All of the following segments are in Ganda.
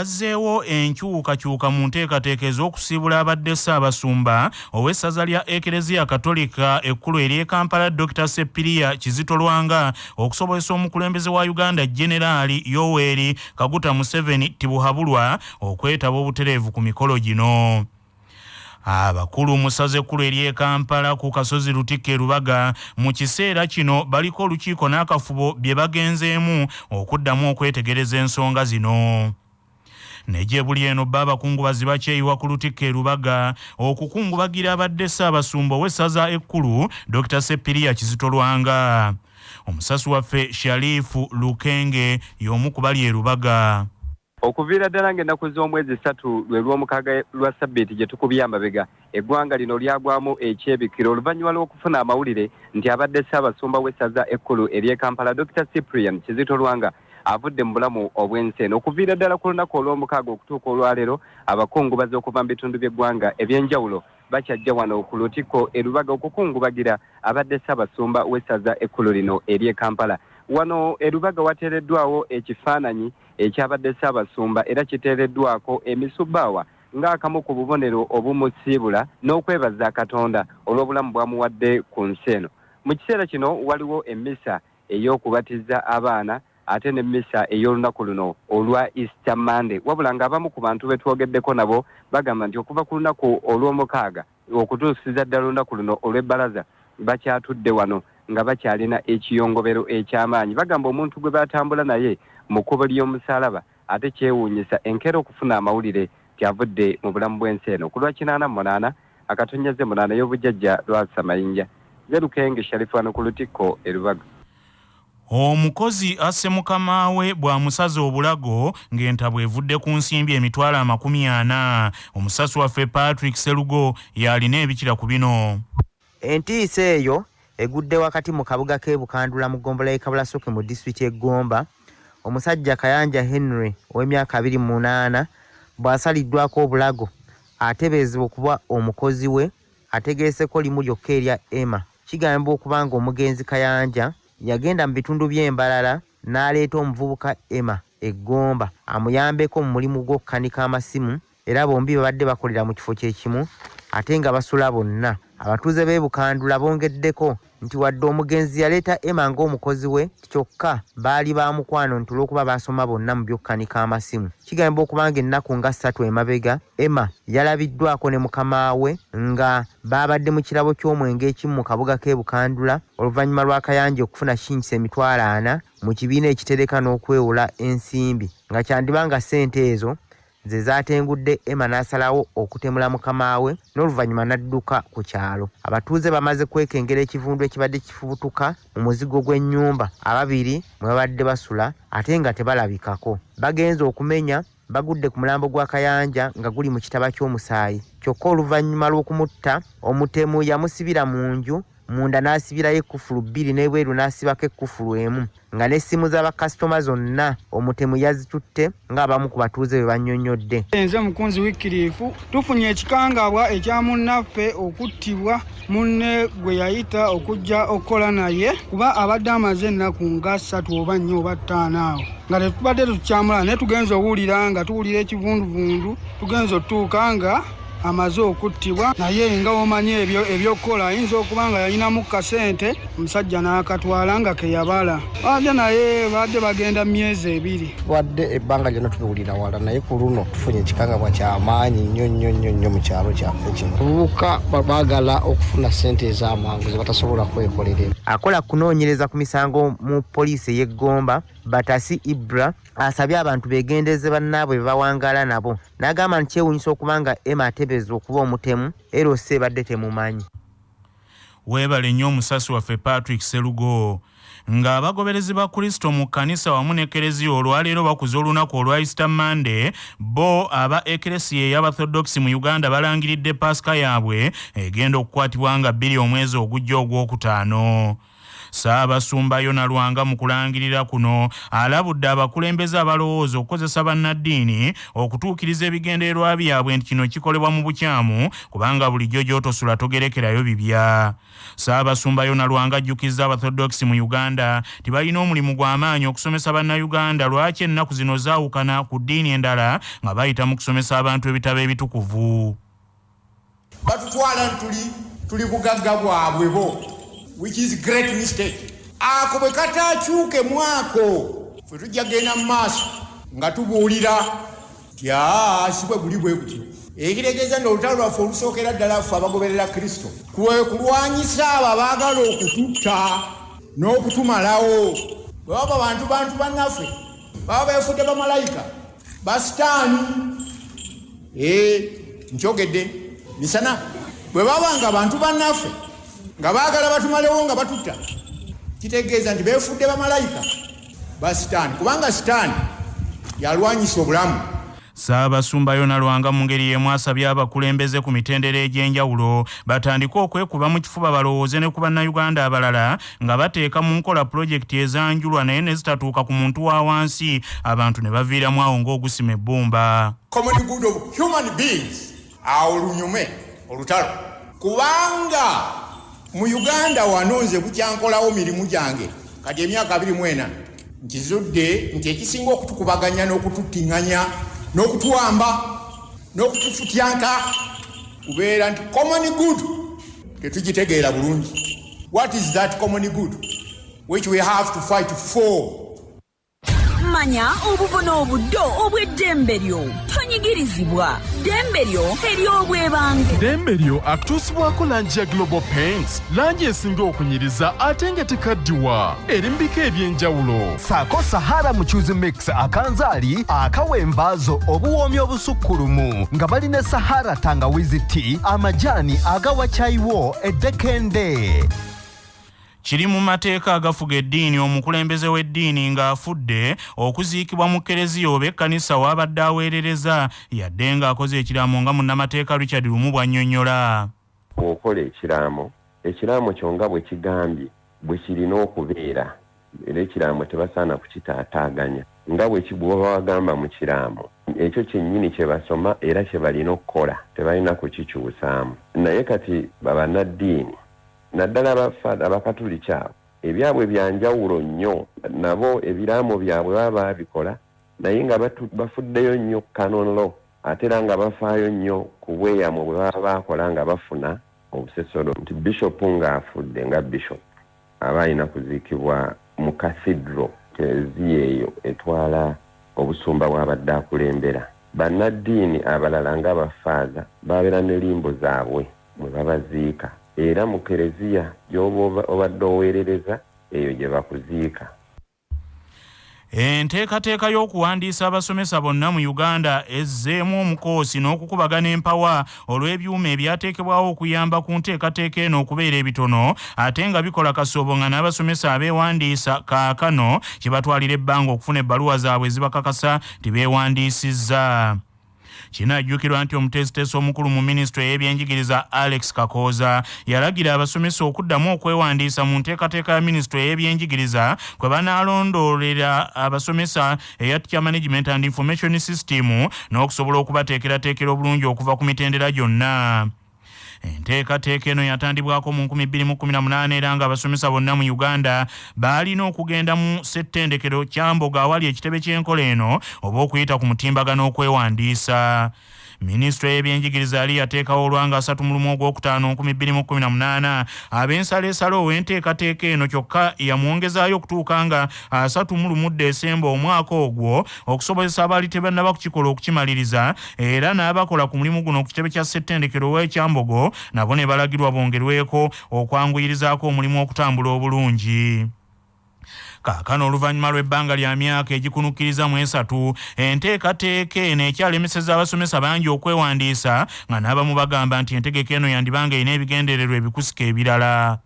azzeewo enkyukakyuka mu nteekateeka ez'okusiibula abadde ssaabasumba ow'essaza lya ekereziya katolika ekkulu ery'e kampala dr sepiriya kizito lwanga okusobozesa omukulembeze wa uganda generaali yoweeri kaguta museveni tibuhabulwa okwetaba obutereevu ku mikolo gino. Abakulu mu ssaza ekkulu ery'e kampala ku kasozi lutikka e rubaga mu kiseera kino baliko olukiiko n'akafubo bye bagenzeemu okuddamu okwetegereza ensonga zino neje buli eno bba abakungubazi bakyeyiwa ku lutikka erubaga okukungubagira abadde ssaabasumba ow'essaza ekkulu dr sepiriya kizito lwanga omusasi waffe sharifu lukenge y'omu ku bali erubaga okuviira ddala ng'ennaku z'omwezi ssatu lwe lw'omukaaga lwa sabbiiti gye tukubye amabega eggwanga lino lyagwamu ekyebikiro oluvannyuma lw'okufuna amawulire nti abadde ssaabasumba w'essaza ekkulu ery'e kampala dr cyprian kizito lwanga avudde mu bulamu obw'ensi eno okuviira ddala ku lunaku olw'omukaaga okutuuka olwaleero abakungubazi okuva mu bitundu by'eggwanga eby'enjawulo bakyajja wano ku lutikko erubaga okukungubagira abadde ssaabasumba w'essaza ekkulu lino ery'e kampala. Wano erubaga wateereddwawo ekifaananyi ekyabadde ssaabasumba era kiteereddwako emisubbaawa ng'akamu ku bubonero obumusiibula n'okwebaza katonda olw'obulamu bwamuwadde ku nsi eno. Mu kiseera kino waliwo emmisa ey'okubatiza abaana ate n'emmisa ey'olunaku luno olwa easter monday. Wabula ng'abamu ku bantu be twogeddeko nabo bagamba nti okuva ku lunaku olw'omukaaga okutuusiza ddala olunaku luno olw'ebbalaza bakyatudde wano nga bakyalina ekiyongobero eky'amaanyi. Bagamba omuntu gwe batambula naye mu kkubo ly'omusalaba ate kyewuunyisa enkeera okufuna amawulire tyavudde mu bulamu bw'ensi eno. Ku lwa kinaana munaana akatonyaze munaana y'obujjajja lwasa mayinja zerukenge sharifu wano ku lutikko erubaga omukozi asse mukama we bw'amusaza obulago ng'entabwe evudde ku nsimbi emitwalo amakumi ana. Omusasi waffe patrick serugo y'alina ebikira ku bino. Entiisa eyo egudde wakati mu kabuga k'e bukandula mu gombola y'e kabulasoke mu disitulikiti eggomba omusajja kayanja henry ow'emyaka 28 bw'asaliddwako obulago atebeezebwa okuba omukozi we ategeeseko limu lyokka erya emma. Kigambibwa okuba nga omugenzi kayanja yagenda mu bitundu by'embalala n'aleeta omuvubuka emma eggomba amuyambeko mu mulimu gw'okukanika amasimu era bombi babadde bakolera mu kifo kyekimu ate nga basula bonna. Abatuuze b'e bukandula bongeddeko nti wadde omugenzi yaleeta emma ng'omukozi we kyokka baali bamukwano nti olw'okuba basoma bonna mu byokkanika amasimu. Kigambibwa okuba nga ennaku nga ssatu emabega emma yalabiddwako ne mukama we nga baabadde mu kirabo ky'omwenge ekimu mu kabuga k'e bukandula oluvannyuma lw'akayanja okufuna kinkisa emitwalo ana mu kibiina ekitereka n'okwewola ensimbi. Nga kyandiba nga ssente ezo ze zaatengudde emma n'asalawo okutemula mukama we n'oluvannyuma n'adduka ku kyalo. Abatuuze bamaze kwekengera ekivundu ekibadde kifubutuka mu muzigo gw'ennyumba. Ababiri mwe babadde basula ate nga tebalabikako. Bagenze okumenya bagudde ku mulambo gwa kayanja nga guli mu kitaba ky'omusaayi. Kyokka oluvannyuma lw'okumutta omutemu yamusibira mu nju munda n'asibirayo ekkufulu bbiri n'ebweru n'asibako ekkufulu emu nga n'essimu z'abakasitoma zonna omutemu yazitutte ng'abamu ku batuuze bwe bannyonnyodde. Nze mukunzi wikkiriifu tufunye ekikangabwa ekya munnaffe okuttibwa munne gwe yayita okujja okukola naye kuba abadde amaze ennaku nga ssatu oba nnyo oba ttaano awo. Nga tetubadde tukyamula naye tugenza owulira nga tuwulira ekivunduvundu tugenza otutuuka nga amaze okuttibwa naye nga omanyi ebyo ebyokukola ayinza okuba nga yalinamu kasente omusajja n'akatwala nga keyabala badde naye badde bagenda myezi ebiri. Twadde ebbanga lyonna tubiwulira wala naye ku luno tufunye ekikangabwa kyamaanyi nnyo nnyo nnyo nnyo mu kyalo kyaffe kino. Abavubuka baagala okufuna sente ez'amangu ze batasobola kwekolera. Akola kunoonyereza ku misango mu poliisi ey'eggomba batasi ibra asabye abantu begendeze bannaabwe bebawangaala nabo. N'agamba nti kyewuunyisa okuba nga emma atebeeza okuba omutemu era ossa ebadde temumanyi. Weebale nnyo omusasi waffe patrick serugo ng'abagoberezi ba kristo mu kkanisa wamu n'ekereziya olwaleero bakuza olunaku olwa easter monday bo aba ekeresiya ey'abathodokisi mu uganda balangiridde pasika yaabwe egenda okukwatibwa nga bbiri omwezi ogujja ogwokutaano saabasumba yona lwanga mu kulangirira kuno alabudde abakulembeze abalowooza okukozesa bannaddiini okutuukiriza ebigendererwa byabwe nti kino kikolebwa mu bukyamu kubanga bulijjo gy'otosula togerekerayo bibya. Saabasumba yona lwanga ajjukizza abathodokisi mu uganda tibalina omulimu gw'amaanyi okusomesa bannayuganda lwaki ennaku zino zaawukana ku ddiini endala nga bayita mu kusomesa abantu ebitabo ebitukuvu? Batutwala ntuli tuli bugagga bwabwe bo which is great mistake. Ako bwe katakyuke mwako fe tujja genda mu maaso nga tubuulira ti aa si bwe buli bwe kutyo ekitegeeza nti olutalo lwaffe olusookera ddala ffe abagoberera kristo kwe kulwanyisa abo abaagala okututta n'okutumalawo. Bwe baba bantu bantu bannaffe baba beefudde bamalayika basitaani nkyogedde misana. Bwe baba nga bantu bannaffe nga baagala batumalewo nga batutta. Kitegeeza nti beefudde bamalayika. Ba sitaani kubanga sitaani yalwanyisa obulamu. Saabasumba yona lwanga mu ngeri y'emu asabye abakulembeze ku mitendera egy'enjawulo batandike okwekuba mu kifuba balowooze ne ku bannayuganda abalala nga bateeka mu nkola pulojekiti ezanjulwa naye ne zitatuuka ku muntu wa wansi. Abantu ne baviiramu awo ng'ogusima ebbumba. Awo lunyume olutalo. Kubanga mu uganda wano nze bukyankolawo mirimu gyange. Kati emyaka abiri mwena nkizudde nti ekisinga okutukubaganya n'okututiŋŋanya n'okutuwamba n'okutufutyanka kubeera nti common good tetugitegeera bulungi. What is that common good? Which we have to fight for. Manya obubona obuddo obw'eddembe lyo tonyigirizibwa ddembe lyo ery'obwebange ddembe lyo akutuusibwako langi ya global paints. Langi esinga okunyiriza ate nga tekaddiwa. Eri mu bika eby'enjawulo. Saako sahara mucuzi mix akanzaali akawa envaazo obuwoomi obusukkulumu. Nga balina sahara tangawizi ti amajaani agawa cyayiwo eddekende kiri mu mateeka agafuga eddiini omukulembeze w'eddiini ng'afudde okuziikibwa mu kereziya oba ekkanisa w'abadde aweerereza yadde ng'akoze ekiraamo nga munnamateeka richard lumu bw'annyonnyola bw'okola ekiraamo ekiraamo kyo nga bwe kigambye bwe kirina okubeera era ekiraamo tebasaana kukitaataaganya nga bwe kibwoba wagamba mu kiraamo. Ekyo kyennyini kye basoma era kye balina okukola tebalina kukikyusaamu. Naye kati babannaddiini naddala abafaada abakatuliki abo ebyabwe byanjawulo nnyo nabo ebiraamo byabwe baba babikola naye nga bafuddeyo nnyo kanonlo ate era nga bafaayo nnyo ku bweyamo bwe baba bakola nga bafuna obusesolo. Nti bishopu ng'afudde nga bishop aba alina kuziikibwa mu kasidro kereziya eyo etwala obusumba bw'abadde akulembera. Bannaddiini abalala ng'abafaaza babeera ne limbo zaabwe mwe babaziika era mu kereziya gy'oba oba- obadde oweerereza eyo gye bakuziika. Enteekateeka y'okuwandiisa abasomesa bonna mu uganda ezzeemu omukoosi n'okukubagana empawa olw'ebyuma ebyateekebwawo okuyamba ku nteekateeka eno okubeera ebitono ate nga bikola kasoobo nga n'abasomesa abeewandiisa kaakano kye batwalira ebbanga okufuna ebbaluwa zaabwe ezibakakasa nti beewandiisizza kinajjukirwa nti omutesitesi omukulu mu minisitule y'ebyenjigiriza alex kakooza yalagira abasomesa okuddamu okwewandiisa mu nteekateeka ya minisitule y'ebyenjigiriza kwe banaalondoolera abasomesa eya teacher management and information system n'okusobola okubateekerateekera obulungi okuva ku mitendera gyonna enteekateeka eno yatandibwako mu 2018 era nga abasomesa bonna mu uganda baalina okugenda mu ssettendekero kyamboga awali ekitebe ky'enkola eno oba okuyita ku mutimbagano okwewandiisa minisitule y'ebyenjigiriza yali yateekawo olwanga 3 mu lumu ogwokutaano 2018 ab'ensaleesala ow'enteekateeka eno kyokka yamwongezaayo okutuuka nga 3 mu lumu desemba omwaka ogwo okusobozesa abaali tebannaba kukikola okukimaliriza era n'abakola ku mulimu guno ku kitebe kya ssettendekero w'ekyambogo nabo ne balagirwa bongerweko okwanguyirizaako omulimu okutambula obulungi kaakano oluvannyuma lw'ebbanga lya myaka egikunukkiriza mu esatu enteekateeka eno ekyalemeseza abasomesa bangi okwewandiisa nga n'abamu bagamba nti entegeka eno yandibanga erina ebigendererwa ebikusika ebirala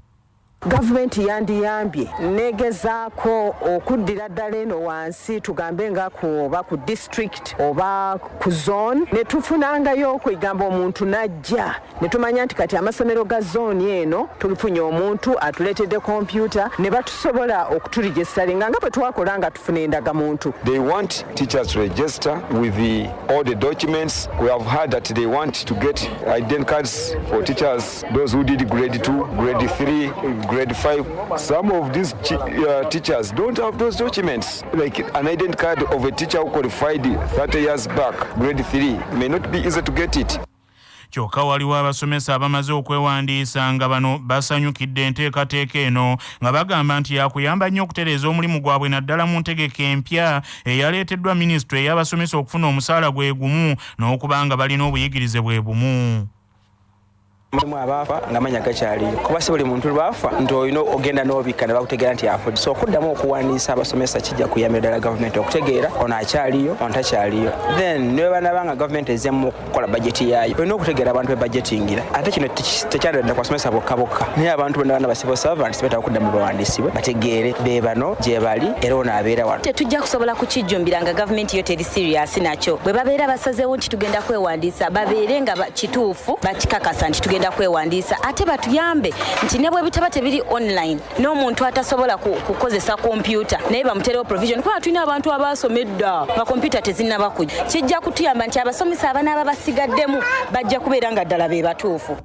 gavumenti yandiyambye negezaako okuddira ddala eno wansi tugambe nga oba ku district oba ku zone ne tufunangayo okwegamba omuntu najja ne tumanya nti kati amasomero ga zooni eno tulifunye omuntu atuleetedde kompyuta ne batusobola okuturegisitalinga nga bwe twakola nga tufuna endagamuntu They want teachers to register with the, all the documents. We have heard that they want to get identity cards for teachers, those who did grade 2, grade 3, grade 5. Some of these uh, teachers don't have those documents. Like an identity card of a teacher who qualified 30 years back, grade 3, may not be easy to get it. kyokka waliwo abasomesa abamaze okwewandiisa nga bano basanyukidde enteekateeka eno nga bagamba nti yakuyamba nnyo okutereeza omulimu gwabwe naddala mu ntegeka empya eyaleeteddwa minisitule ey'abasomesa okufuna omusaala gwe gumu n'okuba nga balina obuyigirize bwe bumu mulimu abaafa ngaamanya gakyaliyo. Kuba si buli muntu lwafa nti olina ogenda n'obikka ne bakutegeera nti afudde so okuddamu okuwandiisa abasomesa kijja kuyambira ddala gavumenti okutegeera ono akyaliyo ono takyaliyo. Then ne banaba nga gavumenti ezzemu okukola bajeti yaayo olina okutegeera abantu bebajetingira ate kino tekyandadda ku basomesa bokka bokka. Naye abantu bonna bana ba civil servants betaba okuddamu bawandiisibwe bategeere be bano gye bali era ono abeera wano. Tetujja kusobola kukijjumbira nga gavumenti yo teri serious nakyo. Bwe babeera basazeewo nti tugenda kwewandiisa babeere nga kituufu bakikakasa nti tugenda kwewandiisa. Ate batuyambe nti ne bwe bitaba tebiri online n'omuntu atasobola ku- kukozesa kompyuta naye bamuterewo provision. Kubanga tulina abantu abaasoma edda nga kompyuta tezinnaba kujja kijja kutuyamba nti abasomesa abanaaba basigaddemu bajja kubeera nga ddala be batuufu.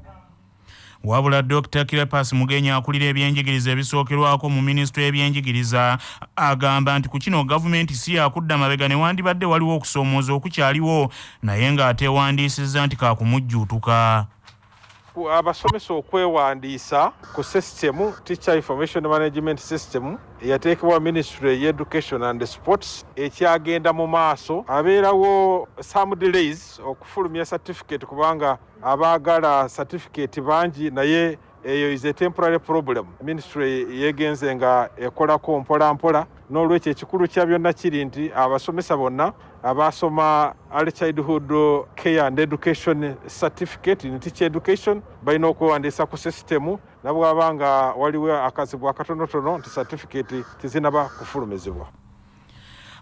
Wabula dr kirepas mugenyi akulira ebyenjigiriza ebisookerwako mu minisitule y'ebyenjigiriza agamba nti ku kino gavumenti si yakudda mabega newandibadde waliwo okusoomooza okukyaliwo naye ng'ateewandiisizza nti kaakumujjuutuka ku- abasomesa okwewandiisa ku sisitemu teacher information management system eyateekebwa ministry y'education and sports ekyagenda mu maaso. Abeerawo some delays okufulumya certificate kubanga abaagala certificate bangi naye eyo is a temporary problem. Ministry yegenze nga ekolako mpola mpola n'olwekyo ekikulu kya byonna kiri nti abasomesa bonna abasoma early childhood care and education certificate in teacher education balina okwewandiisa ku sisitemu nabwaba nga waliwo akazibu akatonotono nti certificate tezinaba kufulumizibwa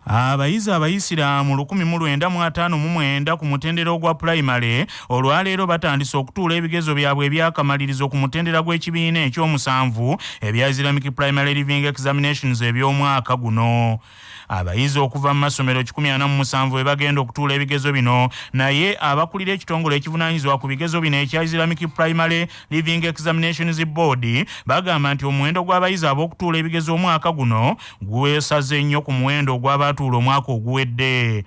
abayizi abayisiraamu 1959 ku mutendera ogwa pulayimale olwaleero batandise okutuula ebigezo byabwe ebyakamalirizo ku mutendera gw'ekibiina ekyomusanvu ebya islamic primary living examinations eby'omwaka guno abayizi okuva mu masomero 47 bwe bagenda okutuula ebigezo bino. Naye abakulira ekitongole ekivunaanyizibwa ku bigezo bino ekya islamic primary living examinations board bagamba nti omuwendo gw'abayizi ab'okutuula ebigezo omwaka guno gwesaze nnyo ku muwendo ogw'abaatuula omwaka oguwedde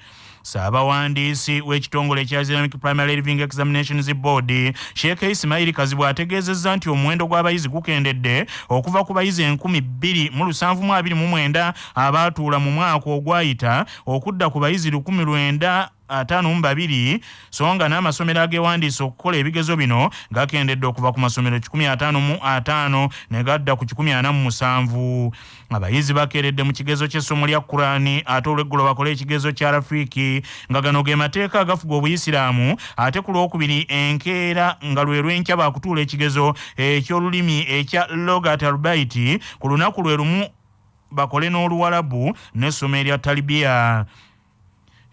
saabawandiisi w'ekitongole ekya islamic primary living examinations board sheekh isimairi kazibu ategeezezza nti omuwendo gw'abayizi gukendedde okuva ku bayizi 2729 abaatuula mu mwaka ogwayita okudda ku bayizi 19 ataano mu babiri so nga n'amasomero agewandiisa okukola ebigezo bino gakendedde okuva ku masomero 55 ne gadda ku 47 abayizi bakeeredde mu kigezo ky'essomo lya kurani ate olweggulo bakole ekigezo kya rafiiki nga gano ge mateeka agafuga obuyisiraamu ate ku lwokubiri enkeera nga lwe lwenkya baakutuula ekigezo eky'olulimi ekya logat albaiti ku lunaku lwe lumu bakole n'oluwalabu n'essomo erya talibiya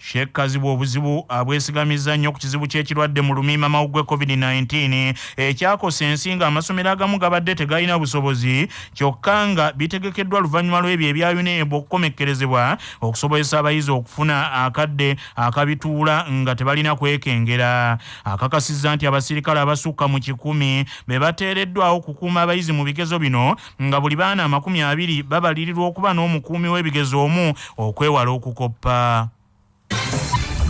sheekh kazibu obuzibu abwesigamizza nnyo ku kizibu ky'ekirwadde mu lumiima mawugwe covid-19. Ekyakosa ensi nga amasomero agamu gabadde tegalina busobozi kyokka nga bitegekeddwa luvannyuma lw'ebyo ebya unebu okukomekkerezebwa okusobozesa abayizi okufuna akadde akabituula nga tebalina kwekengera. Akakasizza nti abasirikale abasukka mu kikumi be bateereddwawo okukuuma abayizi mu bigezo bino nga buli baana amakumi abiri babalirirwa okuba n'omukuumi w'ebigezo omu okwewala okukoppa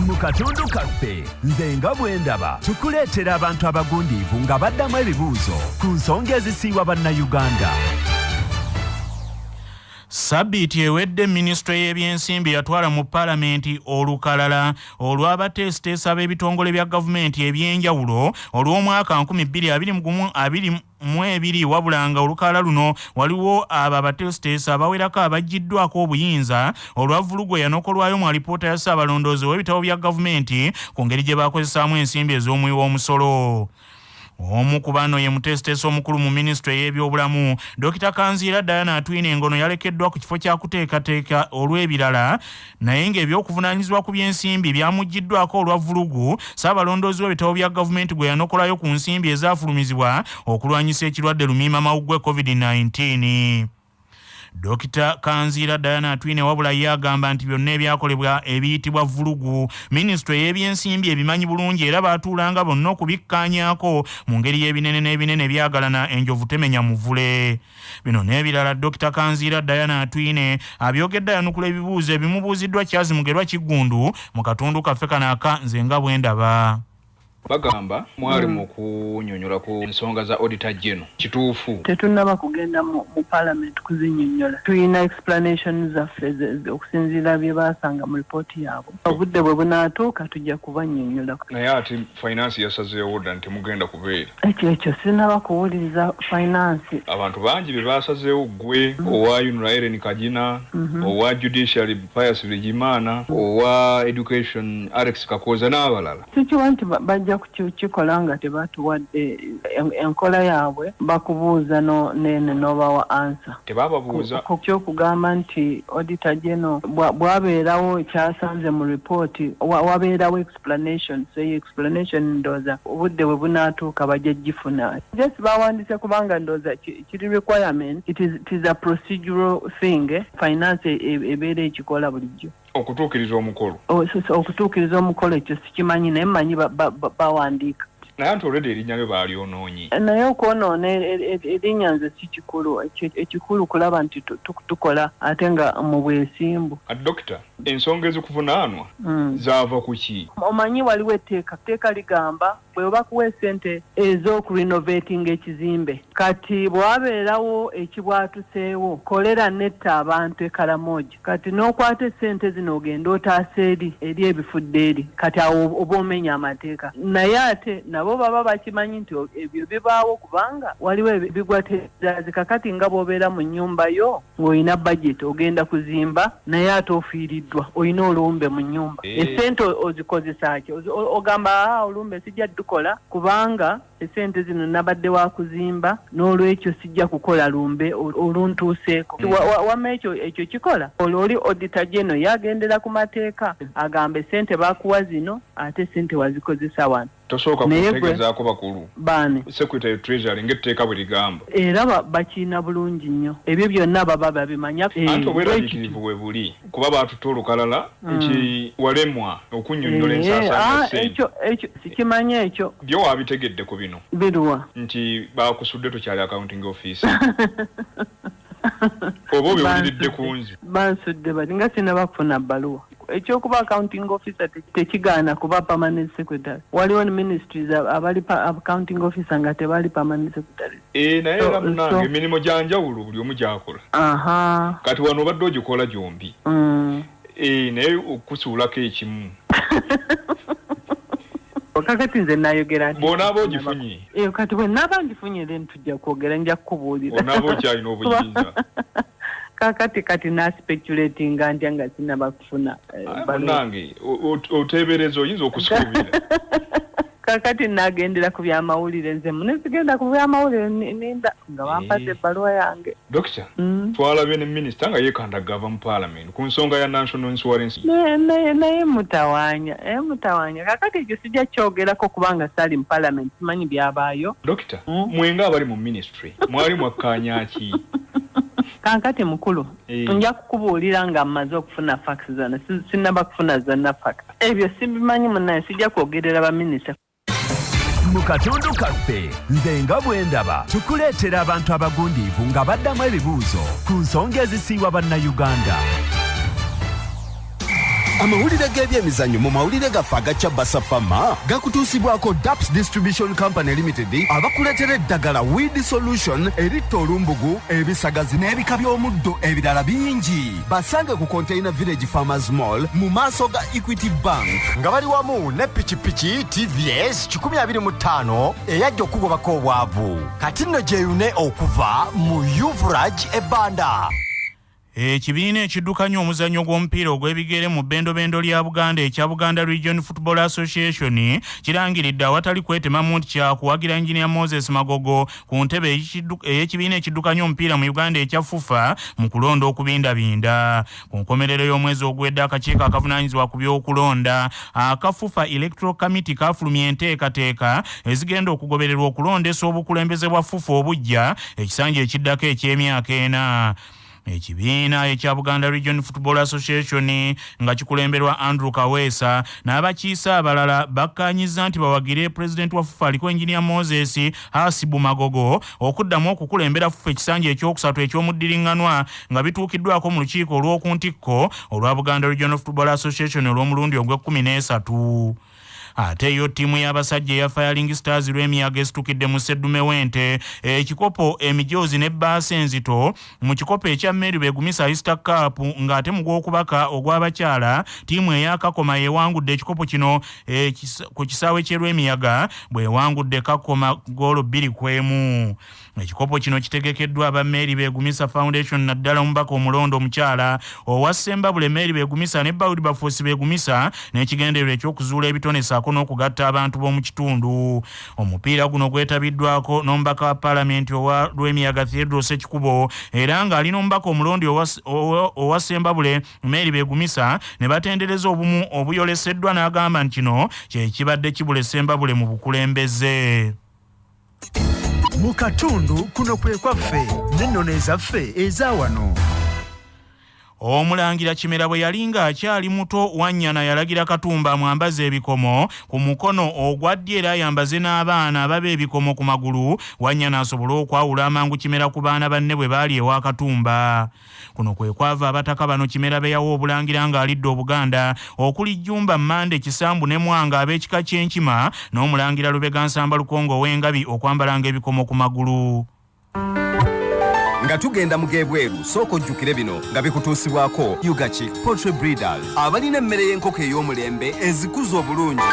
mu katundu kaffe nze nga bwe ndaba tukuleetera abantu abagundiivu nga baddamu ebibuuzo ku nsonga ezisiiwa bannayuganda sabbiiti ewedde minisitule y'ebyensimbi yatwala mu paalamenti olukalala olw'abateesiteesa b'ebitongole bya gavumenti ebyenjawulo olw'omwaka 2022 mu ebiri wabula nga olukalala luno waliwo abo abateesiteesa abawerako abaggiddwako obuyinza olwavulugwe yanokolwayo mu alipoota ya ssaabalondoozi w'ebitabo bya gavumenti ku ngeri gye bakozesaamu ensimbi ez'omuwi w'omusolo omu ku bano ye muteesiteesi omukulu mu minisitule y'ebyobulamu dokita kanziira diana atwine engono yalekeddwa ku kifo kyakuteekateeka olw'ebirala naye ng'ebyokuvunaanyizibwa ku by'ensimbi byamuggiddwako olwa vulugu saabalondoozi w'ebitabo bya gavumenti gwe yanokolayo ku nsimbi ezaafulumizibwa okulwanyisa ekirwadde lumiima mawuggwe covid-19 dokita kanziira diana atwine wabula ye agamba nti byonna ebyakolebwa ebiyitibwa vulugu. Minisitule y'ebyensimbi ebimanyi bulungi era baatuulanga bonna okubikkaanyaako mu ngeri y'ebinene n'ebinene byagalana enjovu temenya muvule. Bino n'ebirala dokita kanziira diana atwine abyogedde ayanukula ebibuuzo ebimubuuziddwa kyazimugerwa kiggundu mu katundu kaffe kano aka nze nga bwe ndaba bagamba mwali Mm. mu kunyonyola ku nsonga za auditor general kituufu. Tetunnaba kugenda mu mu parliament kuzinyonnyola tulina explanation zaffe okusinziira bye baasanga mu lipooti yaabwe. Obudde bwe bunaatuuka tujja kubannyonnyola naye ate finance yasazeewo dda nti temugenda kubeera. Ekyo ekyo sinaba kuwuliriza finance. Abantu bangi be basazeewo ggwe owa unraeren kagina Mhm. owa judiciary pius bigimaana owa education alex kakoza n'abalala. Sikiwa nti ba- bajja kukikola nga tebatuwadde en- enkola yaabwe bakubuuza nene n'obawa ansa tebababuuza. Ku kyokugamba nti general bwa- bwabeerawo ekyasanze mu ripooti wa- wabeerawo explanation so eyo explanation ndooza obudde bwe bunaatuuka bajja gifuna just bawandiise kubanga ndooza ki- kiri requirement it is, it is a procedural thing eh? finance e- e- ebeera ekikola bulijjo okutuukiriza omukolo. O- so- so okutuukiriza omukolo ekyo sikimanyi naye ba- bawandiika. Naye anti olredi erinnya lyo baalyonoonye. Naye okwonoona e- e- e- erinnya nze si kikulu Eki- ekikulu kulaba nti tu- tu- tukola ate nga mu bwesimbu. Dokita ensonga ezikuvunaanwa Mm. zaava ku ki? Omanyi waliwo etteeka etteeka ligamba bwe bakuwa esente ez'okurinovatinga ekizimbe. Kati bwabeerawo ekibwatuseewo kolera netta abantu ekalamoja kati n'okwata esente zino ogenda otaasa eri eri ebifudde eri. Kati awo oba omenya amateeka. Naye ate nabo baba bakimanyi nti ebyo bibaawo kubanga waliwo ebi- bigwatezazi kakati nga bw'obeera mu nnyumba yo ng'olina budget ogenda kuzimba naye ate ofiiriddwa olina olumbe mu nnyumba. Eh. esente o- ozikozesa ki? Ogamba "Ah, olumbe sijja dukola kubanga esente zino nabadde wa kuzimba n'olwekyo sijja kukola lumbe ol- oluntuuseeko. Mm. Wa- wa- wamma ekyo ekyo kikola. Olwo oli auditor general yagendera ku mateeka agamba esente bakuwa zino ate sente wazikozesa wano tosooka kutegezaako bakulu. Baani secretary treasury ng'etteeka bwe ligamba era ba- bakiina bulungi nnyo. Ebyo byonna baba babimanya Eh, anti bwe obweraliikirivu bwe buli kuba baatuta olukalala nti walemwa okunnyonnyola Eh, ensaasaanya ah, sente. ekyo byo waabitegedde ku bino. Biruwa. Nti bakusudde tokyali accounting office. Oba obiwuliridde ku nze bansudde bati nga sinaba kufuna bbaluwa ekyokuba accounting officer te- tekigaana kuba permanent secretary. Waliwo ministries ab- abali accounting officer nga tebali permanent secretary. Ee naye era munange emirimu gya njawulo buli omu gyakola. Aha. Kati wano obadde ogikola gyombi. Mm. ee naye okusuulako ekimu. Kakati nze nayogera nti- bw'onaaba ogifunye. Kati bwe naaba ngifunye then tujja kwogera nja kukubuulira. Onaaba okyalina obuyinza kakati kati naspeculatinga ntya nga sinaba kufuna eh, munange oteebereza oyinza okusuubira kakati nagendera ku byamawulire nze mune sigenda ku byamawulire ni- ninda nga bampadde ebbaluwa yange. Dokita Mm. twalabye ne minisita nga yeekandagava mu parliament ku nsonga ya national insurance naye mutawanya naye mutawanya. Kakati ekyo sijja kyogerako kubanga sali mu parliament simanyi byabaayo. Dokita mwenga abali mu ministry mwali mwakkaanya ki kankati mukulu Eh. nja kukubuulira nga mmaze okufuna fax zonna Si- sinaba kufuna zonna fax ebyo sibimanyi munaye sijja kwogerera baminisita mu katundu kaffe nze nga bwe ndaba tukuleetera abantu abagundiivu nga baddamu ebibuuzo ku nsonga ezisiiwa bannayuganda amawulire g'ebyemizannyo mu mawulire gaffe agacya basafama gakutuusibwako daps distribution company limited abakuleetera eddagala weed solution eritta olumbugu ebisagazi n'ebika by'omuddo ebirala bingi. Basange ku container village farmers mall mu maaso ga equity bank. Nga bali wamu ne pikipiki tvs 25 eyajja okugobako obwavu. Kati nno gyeyune okuva mu uvrage ebbanda ekibiina ekiddukanya omuzannyo gw'omupiira ogw'ebigere mu bbendobendo lya buganda ekya buganda region football association kirangiridde awatali kwetemamu nti kyakuwagira engineer moses magogo ku ntebe ey'ekibiina ekiddukanya omupiira mu uganda ekya fufa mu kulonda okubindabinda. Ku nkomerero y'omwezi ogwedde akakiiko akavunaanyizibwa ku by'okulonda akafufa electoral committee kafulumya enteekateeka ezigenda okugobererwa okulondesa obukulembeze bwa fufa obujja ekisanja ekiddako eky'emyaka ena ekibiina ekya buganda region football association nga kikulemberwa andrew kaweesa n'abakiise abalala bakkanyiza nti bawagire pulezidenti wa fufa aliko engineer moses hasibu magogo okuddamu okukulembera fufa ekisanja ekyokusatu eky'omuddiriŋŋanwa nga bituukiddwako mu lukiiko olw'okuntikko olwa buganda regional football association olw'omulundi ogw'ekkumi n'esatu ate yo ttiimu y'abasajja eya firing stars lw'emiyaga esitukidde mu seddume w'ente. Ekikopo emijoozi ne bbaasa enzito mu kikopo ekya mary begumisa easter cup ng'ate mu gwokubaka ogw'abakyala ttiimu eyakakoma yewangudde ekikopo kino ku kisaawe kyerw'emiyaga bwewangudde kakoma goolo bbiri ku emu ekikopo kino kitegekeddwa aba mary begumisa foundation naddala omubaka omulondo omukyala owa sembabule mary begumisa ne bawudi bafuusi begumisa n'ekigendererwa ekyokuzuula ebitone saako n'okugatta abantu b'omu kitundu. Omupiira guno gwetabiddwako n'omubaka wa paalamenti owa lw'emiyaga theodros ekikubo era ng'alina omubaka omulondi owa sembabule mary begumisa ne batendereza obumu obuyoleseddwa n'agamba nti kino kyekibadde kibula sembabule mu bukulembeze mu katundu kuno kwe kwaffe n'ennono ezaffe eza wano omulangira kimera bwe yali ng'akyali muto wannyana yalagira katumba amwambaze ebikomo. Ku mukono ogwa ddyo era ayambaze n'abaana ababa ebikomo ku magulu. Wannyana asobole okwawula amangu kimera ku baana banne bwe baali ewa katumba. Kuno kwe kwava abataka bano kimera be yawa obulangira ng'alidde obuganda. Okuli jjumba mmande kisambu ne mwanga ab'ekika ky'enkima n'omulangira lubega nsamba lukongo w'engabi okwambalanga ebikomo ku magulu nga tugenda mu gebweru sooka ojjukire bino nga bikutuusibwako ugachik poultry breeders. Abalina emmere y'enkoko ey'omulembe ezikuza obulungi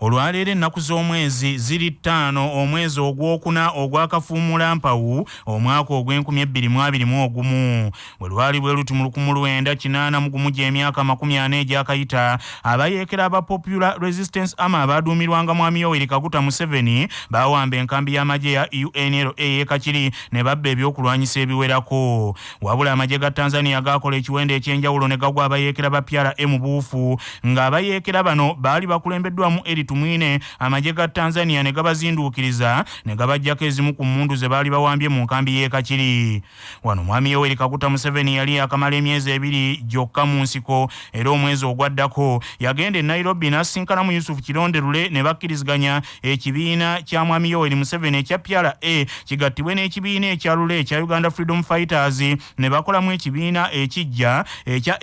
olwaleero ennaku z'omwezi ziri ttaano omwezi ogwokuna ogwakafuumula mpawu omwaka ogw'2021 bwe lwali bwe luti mu 1981 gy'emyaka 40 egyakayita abayeekera aba popular resistance ama abaaduumirwanga mwami yoweri kaguta museveni baawamba enkambi y'amagye ya unla eyekakiri ne babba ebyokulwanyisa ebiwerako. Wabula amagye ga tanzania gaakola ekiwendo ekyenjawulo ne gagwa abayeekera ba emu buufu ng'abayeekera bano baali bakulembeddwamu eritu mwine amagye ga tanzania ne gabazinduukiriza ne gabajjako ezimu ku mmundu ze baali bawambye mu nkambi y'ekakiri wano mwami yoweri kaguta museveni yali akamala emyezi ebiri gyokka mu nsiko era omwezi ogwaddako yagenda e nairobi n'asisinkanamu yusufu kironderule ne bakkiriziganya ekibiina kya mwami yoweri museveni ekya pyara a kigattibwe n'ekibiina ekya lule ekya uganda freedom fighters ne bakolamu ekibiina ekijja ekya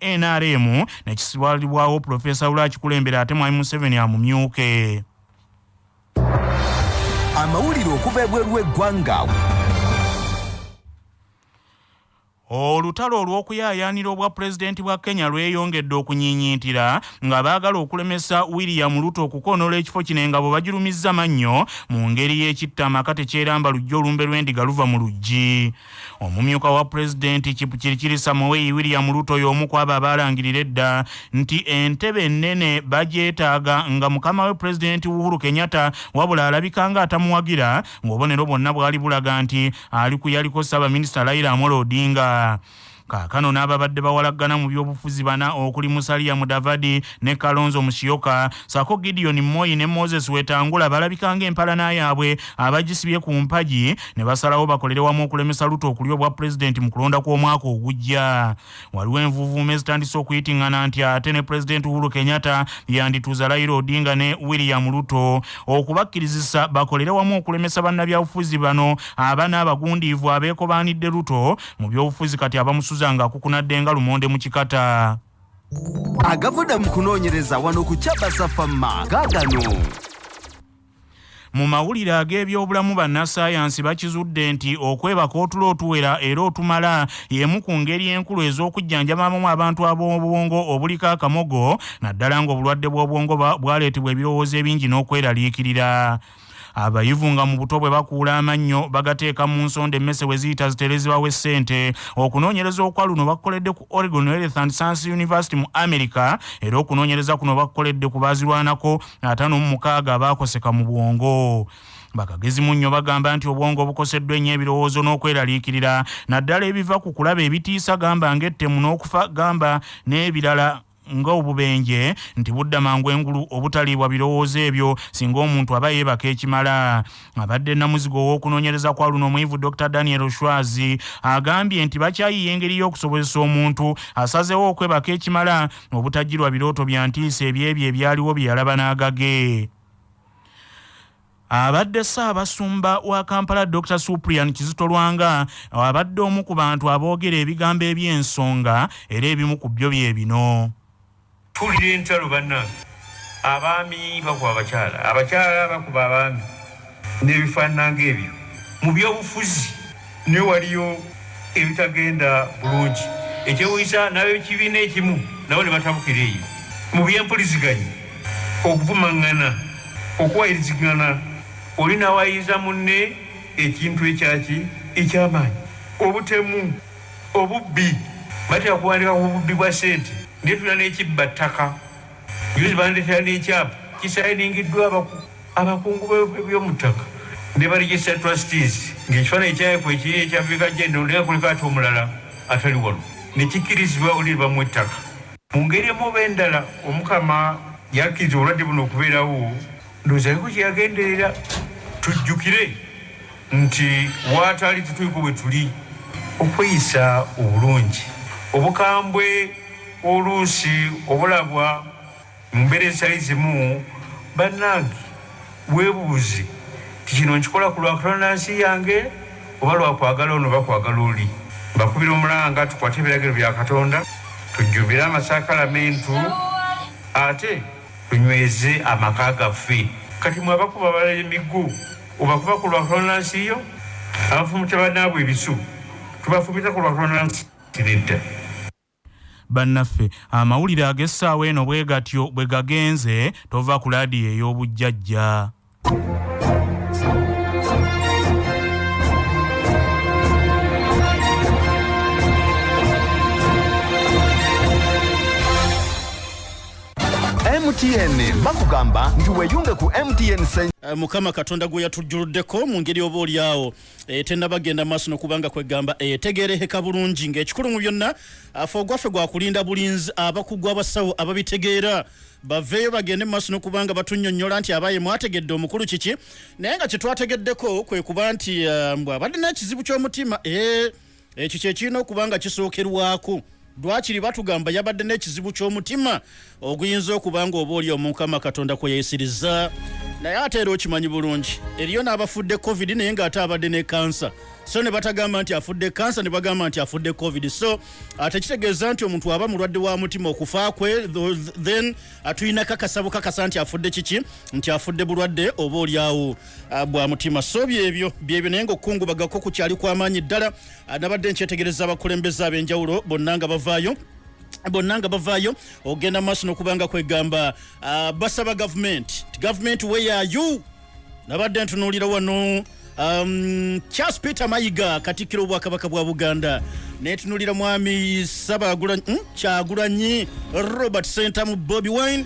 nrm ne kisibwalibwawo profesa lwakikulembera ate mwami museveni amumyuke amawulire okuva ebweru w'eggwanga olutalo olw'okuyaayaanira obwa pulezidenti bwa kenya lweyongedde okunyiinyiitira nga baagala okulemesa william ruto okukoonoola ekifo kino nga bwe bagirumizza mannyo mu ngeri y'ekitta amaka tekyeramba lujja olumbe lw'endiga luva mu luggi omumyuka wa pulezidenti kipukirikiri samuwei william ruto y'omu ku abo abaalangirira edda nti entebe ennene bagyetaaga nga mukama we pulezidenti uhuru kenyatta wabula alabika nga atamuwagira ng'obubonero bwonna bwali bulaga nti ali ku yaliko ssaabaminisita raila amolo odinga 啊 kaakano n'ababadde bawalaggana mu byobufuzi bana okuli musalia mudavadi ne kalonzo musyoka. Sako gideon moyi ne moses wetangula balabika ng'empalana yaabwe abagisibye ku mpagi ne basalawo bakolere wamu okulemesa luto okulya obwa pulezidenti mu kulonda kw'omwaka ogujja. Waliwo envuuvuuma ezitandise okuyitiŋŋana nti ate ne pulezidenti uhuru kenyatta yandituuza raila odinga ne william luto okubakkirizisa bakolere wamu okulemesa bannabyabufuzi bano abana abagundiivu abeekobaanidde luto mu byobufuzi kati abamusuza nga akukunadde nga lumonde mu kikata. Agavuda mu kunoonyereza wano ku kyabasafamma gaagano mu mawulire ag'ebyobulamu bannassaayansi bakizudde nti okwebaka otulo otuwera era otumala y'emu ku ngeri enkulu ez'okujjanjabamu abantu ab'obwongo obuliko akamogo naddala ng'obulwadde bw'obwongo bwaleetebwa ebirowoozo ebingi n'okweraliikirira abayivu nga mu buto bwe bakuula amannyo bagateeka mu nsonda emmese we ziyita ziterezebwawo essente okunoonyereza okwa luno bakukoledde ku oregon and science university mu america era okunoonyereza kuno bakukoledde ku baazirwanako ataano mu mukaaga abaakoseka mu bwongo. Bakagezi mu nnyo bagamba nti obwongo obukoseddwa ennyo ebirowoozo n'okweraliikirira naddala ebiva ku kulaba ebitiisa gamba ng'ettemu n'okufa gamba n'ebirala nga obubenje nti budda mangu engulu obutaliibwa birowoozo ebyo singa omuntu aba yeebaka ekimala. Abadde namuzigo ow'okunoonyereza kwa luno omuyivu dr daniel shwazi agambye nti bakyayiya engeri y'okusobozesa omuntu asazeewo okwebaka ekimala obutajjirwa birooto bya ntiisa ebyebyo ebyaliwo bye yalaba n'agage. Abadde ssaabasumba wa kampala dr suprian kizito lwanga abadde omu ku bantu aboogera ebigambo eby'ensonga era ebimu ku byo bye bino tuwulira entalo bannange abaami bakuba abakyala. Abakyala bakuba abaami. N'ebifaanananga ebyo. Mu byobufuzi ne waliyo ebitagenda bulungi. Ekyewuisa n'abekibiina ekimu nabo ne batabukira eyo. Mu byempuliziganya okuvumaŋŋana okuwayirizigana oli nawayiza munne ekintu ekyaki ekyamaanyi. Obutemu obubbi. Batera kuwandika ku bubbi bwa sente netula n'ekibba ttaka. Yuzi bandetera n'ekyapa kisayiningiddwa abakungu byomu ttaka. Ne baregister trustees ng'ekifaananyi kyafu ekiri ekyafrika gendo ndeka kuliko ate omulala atali wano. Nekikkirizibwa oli bamu ettaka. Mu ngeri emuba endala omukama yakkiriza obulwadde buno okubeerawo. Ndowooza aliko kyeyagenderera tujjukire nti waatali tutuliko bwe tuli okweyisa obulungi. Obukambwe oluusi obulabwa mu mbeera ezitali zimu bannange weebuuze ti kino nkikola ku lwakalonansi yange oba lwakwagala ono bakwagala oli? Mbakubira omulanga tukwate ebiragiro bya katonda tujjubire amasakalamentu ate tunyweze amaka gaffe. Kati mwe abakuba balala emiggo obakuba ku lwakalonansi yo? Abafumita bannaabwe ebisu tubafumita ku lwakalonansi nedda bannaffe. Amawulire ag'essaawa eno bwe gatyo bwe gagenze tova ku laadiyo ey'obujjajja mtn bakugamba nti weyunge ku mtn Uh, mukama katonda gwe yatujjuluddeko mu ngeri oba oliawo e, tennabagenda maaso nokubanga kwegamba etegereheka bulungi ng'ekikulu mu byonna afe ogwaffe gwakulinda bulinzi abakugu abasawo ababitegeera. Baveeyo bagende mu maaso nokubanga batunyonnyola nti abaye mwategedde omukulu kiki? Naye nga kyetwategeddeko kwe kuba nti uh, mbw abadde n'ekizibu ky'omutima ekyo kyekirina okuba nga kisookerwako lwakiri batugamba yabadde n'ekizibu ky'omutima oguyinza okuba nga oba oli omukama katonda kwe yeesiriza naye ate era okimanyi bulungi eriyo n'abafudde covid naye ng'ate abadde ne kansa so ne batagamba nti afudde kansa ne bagamba nti afudde covid. So tekitegeeza nti omuntu aba mulwadde wa mutima okufa kwe then tulina kakasa bukakasa nti afudde kiki? Nti afudde bulwadde oba oliawo bwa mutima. So byebyo byebyo naye ngaokukungubagako kukyali kwamaanyi ddala nabadde nkyetegereza abakulembeze ab'enjawulo bonna nga bavaayo bonna nga bavaayo ogenda maaso nokubanga kwegamba uh, basaba gavumenti ti gavumenti weyayu nabadde ntunuulira wano um, charles peter mayiga katikkiro obwakabaka bwa buganda. Netunulira mwami sabagulanyi mm, kyagulanyi robert sentamu bobi wine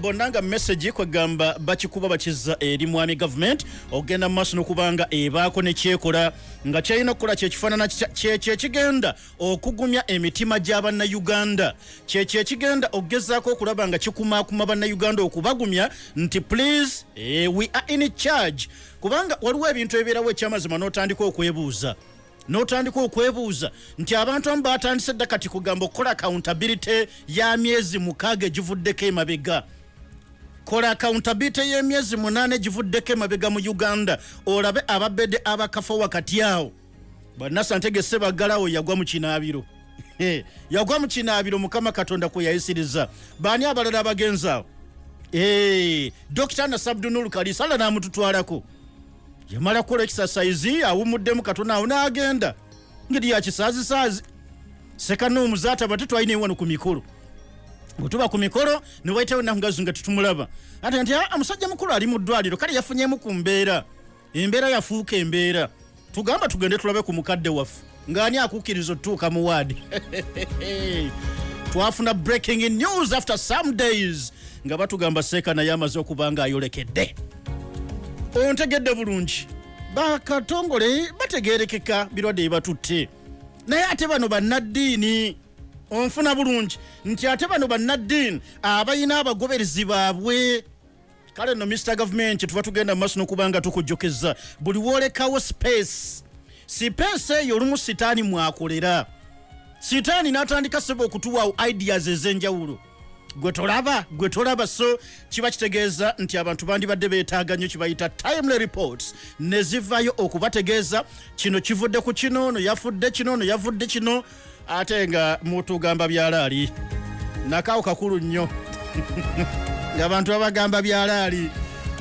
bonna nga message kwegamba bakikuba bakiza eri mwami gavumenti okugenda mu maaso nokubanga ebaako nekyekola nga kyalina okukola kyekifaanana kyekyo ekigenda okugumya emitima gy'abannayuganda kyekyo ekigenda okugezaako okulaba nga kikumaakuma bannayuganda okubagumya nti please eh, we are in charge. Kubanga waliwo ebintu ebibeerawo ekyamazima n'otandika okwebuuza n'otandika okwebuuza nti abantu amu batandise dda kati kugamba okukola accountability ya myezi mukaaga egivuddeko emabega kola accountability y'emyezi munaana egivuddeko emabega mu uganda. Olabe ababedde abakafa wakati awo bannasantege sebaggalawo yagwa mu kinaabiro yagwa mu kinaabiro mukama katonda kwe yayisiriza. Baani abalala abagenzi awo dr nasabdunul kalisala n'amututwalako. Yamala kukola ekisasaizi awumuddemu katonda awo n'agenda. Ngeri yakisaazisaazi sekanuumuza ati abate twalina ewano ku mikulu bwetuba ku mikolo newaitawo nakugazi nga tetumulaba. Ate nti "Ah, omusajja mukulu ali mu ddwaliro kale yafunyemu ku mbeera. Embeera yafuuka embeera. Tugamba tugende tulabe ku mukadde waffe. Ng'ani akukkiriza otutuuka mu waadi twafuna breaking news after some days nga batugamba seeka naye amaze okuba nga ayolekedde ontegedde bulungi. Bakatongole bategerekeka birwadde bibatutte naye ate bano bannaddiini onfuna bulungi nti ate bano bannaddiini abalina abagoberezi baabwe. Kale no mr government tuba tugenda mu maaso n'okubanga tukujjukiza buli woolekawo space sipeesi eyo olumu sitaani mwakolera. Sitaani n'atandika seba okutuwaawo ideas ez'enjawulo. Gwe tolaba gwe tolaba so kiba kitegeeza nti abantu bandibadde beetaaga nnyo kibayita timely reports ne zivayo okubategeeza. Kino kivudde ku kino ono yafudde kino ono yavudde kino ate nga mutugamba byalaali nakaawo kakulu nnyo. Ng'abantu babagamba byalaali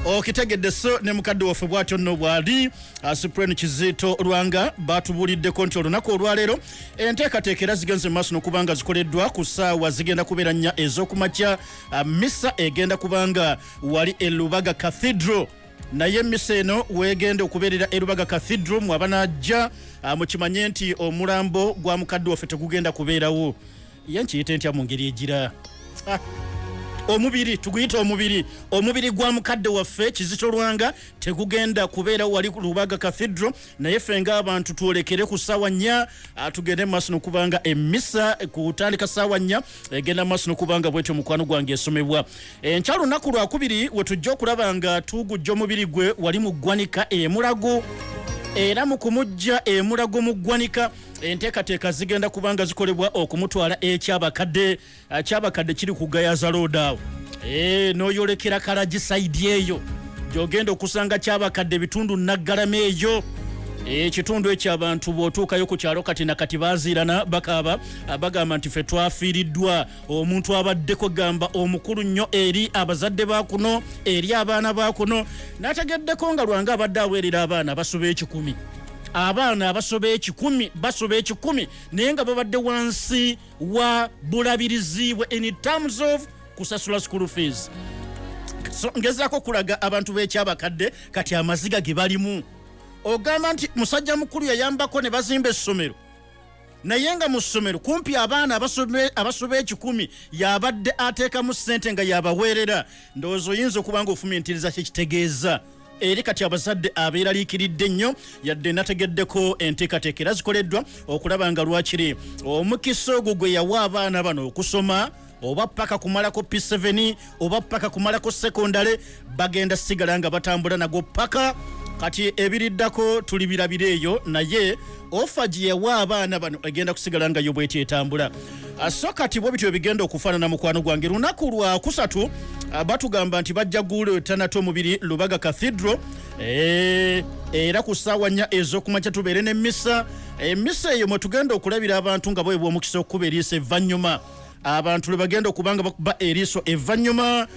okitegedde so ne mukadde waffe bw'atyo nno bw'ali supreme kizito lwanga batubuuliddeko nti olunaku olwaleero enteekateeka era zigenze mu maaso n'okuba nga zikoleddwa ku ssaawa zigenda kubeera nnya ez'okumakya misa egenda kubanga wali e lubaga cathedral naye misa eno wegenda okubeerera e lubaga cathedral mwaba najja ah, mukimanye nti omulambo gwa mukadde waffe tegugenda kubeerawo. Ye nkiyite ntya mu ngeri egira omubiri tuguyita omubiri. Omubiri gwa mukadde waffe kizito lwanga tegugenda kubeera wali ku lubaga cathedral naye ffe ng'abantu twolekere ku ssaawa nnya ah, tugende maaso nokubanga emisa kutandika ssaawa nnya egenda maaso nokubanga bwetyo mukwano gwange esomebwa. Enkya lunaku lwakubiri we tujja okulaba nga tugujja omubiri gwe wali mu ggwanika emulago era mu kumujja emulago mu ggwanika enteekateeka zigenda kubanga zikolebwa okumutwala ekyabakadde kyabakadde. Kiri ku gayaza road awo. Eh, n'oyolekera kalagi saidi eyo. Gyogenda okusanga kyabakadde bitundu naggalama eyo ekitundu ekyo abantu bw'otuukayo ku kyalo kati nakati baziirana bakaaba ah, bagamba nti ffe twafiiriddwa. Omuntu abaddeko gamba omukulu nnyo eri abazadde bakuno eri abaana bakuno n'ategeddeko nga lwange abadde aweerera abaana basoba ekikumi. Abaana abasoba ekikumi basoba ekikumi naye nga babadde wansi wa bulabirizi bwe in terms of kusasula school fees. So ngezaako okulaga abantu b'ekyabakadde kati amaziga ge balimu ogamba nti musajja mukulu yayambako ne bazimba essomero. Naye nga mu ssomero kumpi abaana abasoba ekikumi yabadde ateekamu ssente nga yabaweerera. Ndowooza oyinza okuba nga ofumiintiriza kyekitegeeza eri kati abazadde abeeraliikiridde nnyo yadde nategeddeko enteekateeka era zikoleddwa okulaba nga lwakiri omukisa ogwo gwe yawa abaana bano okusoma oba paka kumalako p7 oba paka kumalako sekondale bagenda sigala nga batambula nago paka kati ebiriddako tulibirabira eyo naye ofa gye yawa abaana bano egenda kusigala nga yo bweti etambula. Ah, so kati bwe bityo bigenda okufaanana mukwano gwange lunaku lwa kusatu ah, batugamba nti bajja guleetanate omubiri lubaga cathedral Eh, era ku ssaawa nnya ez'okumakya tubeere n'emmisa. Emisa eyo mwe tugenda okulabira abantu nga bwebwa omukisa okukuba eriisa evvannyuma. Abantu lwe bagenda okuba nga bakuba eriiso evvannyuma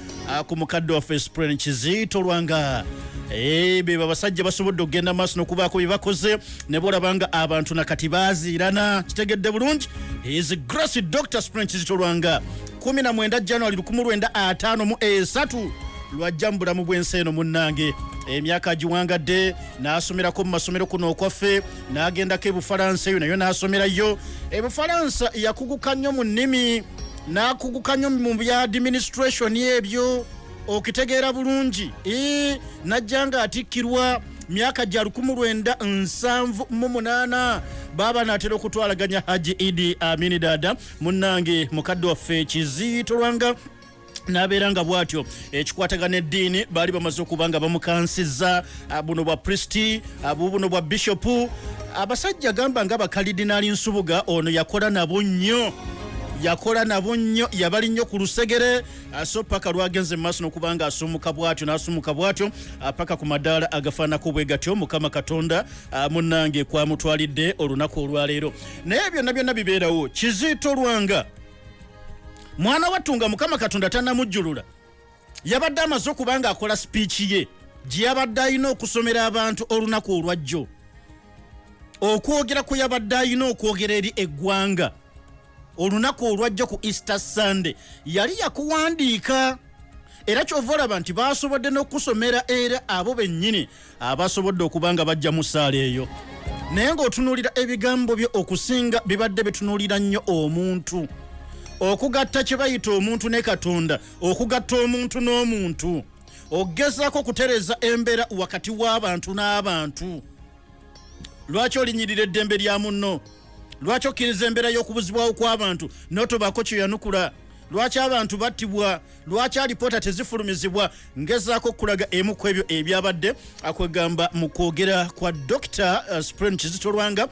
ku mukadde waffe spren kizito lwanga. Be babasajja basobodde okugenda maaso n'okubaako bye bakoze ne bolaba nga abantu nakati baziirana kitegedde bulungi? Is grace dr spren kizito lwanga. 19 january 1953 lwajja mu bulamu bw'ensi eno munnange emyaka agiwangadde n'asomerako mu masomero kuno okwaffe n'agendako ebufalansa eyo nayo n'asomerayo. Ebufalansa yakuguka nnyo mu nnimi n'akuguka nnyo mu bya administration ebyo okitegeera bulungi. Ee, najja nga atikkirwa myaka gya 1978 baba natera okutwalaganya haji idi amini dada munnange mukadde waffe kiziito lwanga. Nabeera nga bwatyo ekikwatagana eddiini baali bamaze okuba nga bamukansiza buno bwa pristi bubuno bwa bishopu abasajja gamba nga bakalidinaali nsubuga ono yakola nabo nnyo yakola nabo nnyo yabali nnyo ku lusegere. Ah, so paka lwagenze mu maaso n'okuba nga asumuka bwatyo n'asumuka bwatyo ah, paka ku madaala agafaanako bwe gatyo mukama katonda ah, munnange kwamutwalidde olunaku olwaleero. Naye byonna byonna bibeerawo. Kiziito lwanga mwana wattu nga mukama katonda tannamujjulula. Yabadde amaze okuba nga akola sipiiki ye gye yabadde alina okusomera abantu olunaku olwajjo. Okwogera kwe yabadde alina okwogera eri eggwanga olunaku olwajja ku easter sunday. Yali yakuwandiika era kyova olaba nti basobodde n'okusomera era abo bennyini abasobodde okuba nga bajja mu ssaala eyo. Naye ng'otunuulira ebigambo bye okusinga bibadde bitunuulira nnyo omuntu. Okugatta kye bayita omuntu ne katonda okugatta omuntu n'omuntu. Ogezaako okutereza embeera wakati w'abantu n'abantu. Lwaki olinyirira eddembe lya munno lwaki okkiriza embeera y'okubuzibwawo kw'abantu n'otobaako kyeyanukula lwaki abantu battibwa? Lwaki alipoota tezifulumizibwa? Ngezaako okulaga emu ku ebyo ebyabadde akwegamba mu kwogera kwa dr uh, spren kizitolwanga